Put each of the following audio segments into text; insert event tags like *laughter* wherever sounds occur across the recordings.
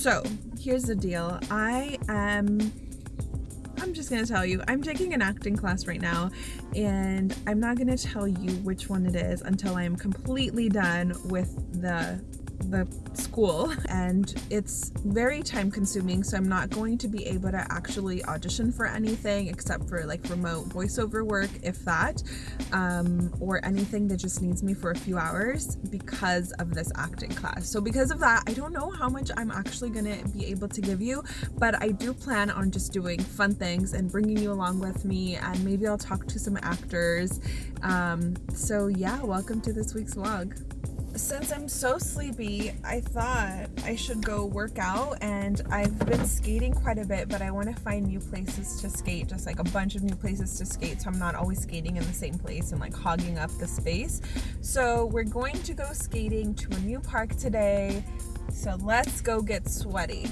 So here's the deal. I am I'm just gonna tell you, I'm taking an acting class right now, and I'm not gonna tell you which one it is until I'm completely done with the the school and it's very time consuming so I'm not going to be able to actually audition for anything except for like remote voiceover work if that um, or anything that just needs me for a few hours because of this acting class. So because of that I don't know how much I'm actually gonna be able to give you but I do plan on just doing fun things and bringing you along with me and maybe I'll talk to some actors. Um, so yeah welcome to this week's vlog since I'm so sleepy, I thought I should go work out and I've been skating quite a bit, but I want to find new places to skate, just like a bunch of new places to skate so I'm not always skating in the same place and like hogging up the space. So we're going to go skating to a new park today. So let's go get sweaty.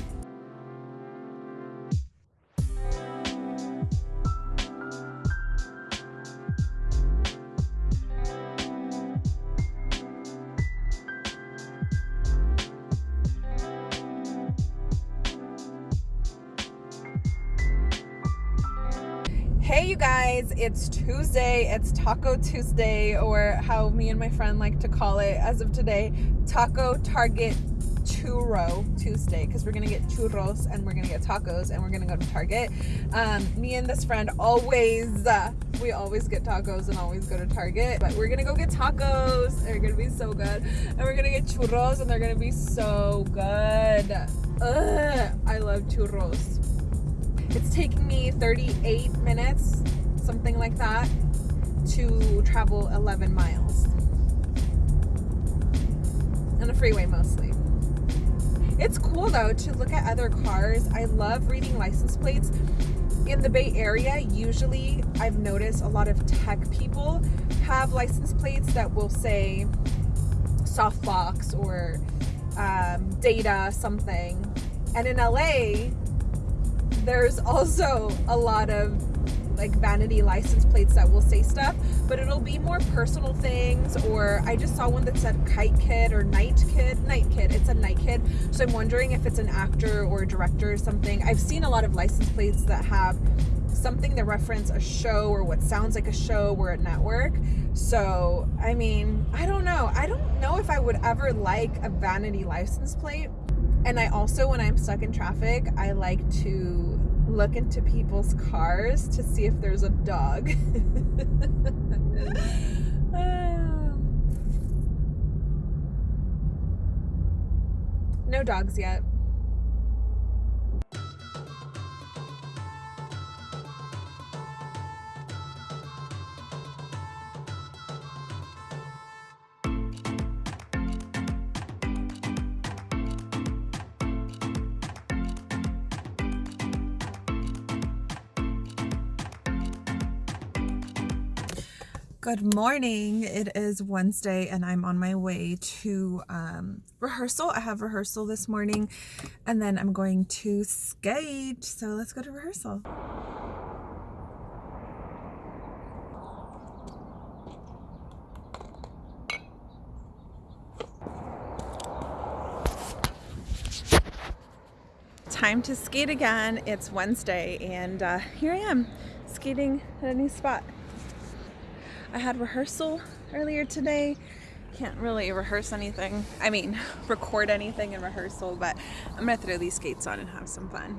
Hey you guys, it's Tuesday, it's Taco Tuesday, or how me and my friend like to call it as of today, Taco Target Churro Tuesday, because we're gonna get churros and we're gonna get tacos and we're gonna go to Target. Um, me and this friend always, uh, we always get tacos and always go to Target, but we're gonna go get tacos, they're gonna be so good, and we're gonna get churros and they're gonna be so good. Ugh, I love churros. It's taking me 38 minutes, something like that, to travel 11 miles. On a freeway mostly. It's cool though to look at other cars. I love reading license plates. In the Bay Area, usually I've noticed a lot of tech people have license plates that will say softbox or um, data something. And in LA, there's also a lot of like vanity license plates that will say stuff, but it'll be more personal things. Or I just saw one that said Kite Kid or Night Kid. Night Kid. It's a Night Kid. So I'm wondering if it's an actor or a director or something. I've seen a lot of license plates that have something that reference a show or what sounds like a show or a network. So, I mean, I don't know. I don't know if I would ever like a vanity license plate. And I also, when I'm stuck in traffic, I like to look into people's cars to see if there's a dog. *laughs* Ah. no dogs yet. Good morning. It is Wednesday and I'm on my way to um, rehearsal. I have rehearsal this morning and then I'm going to skate. So let's go to rehearsal. Time to skate again. It's Wednesday and uh, here I am skating at a new spot. I had rehearsal earlier today. Can't really rehearse anything. I mean, *laughs* record anything in rehearsal, but I'm gonna throw these skates on and have some fun.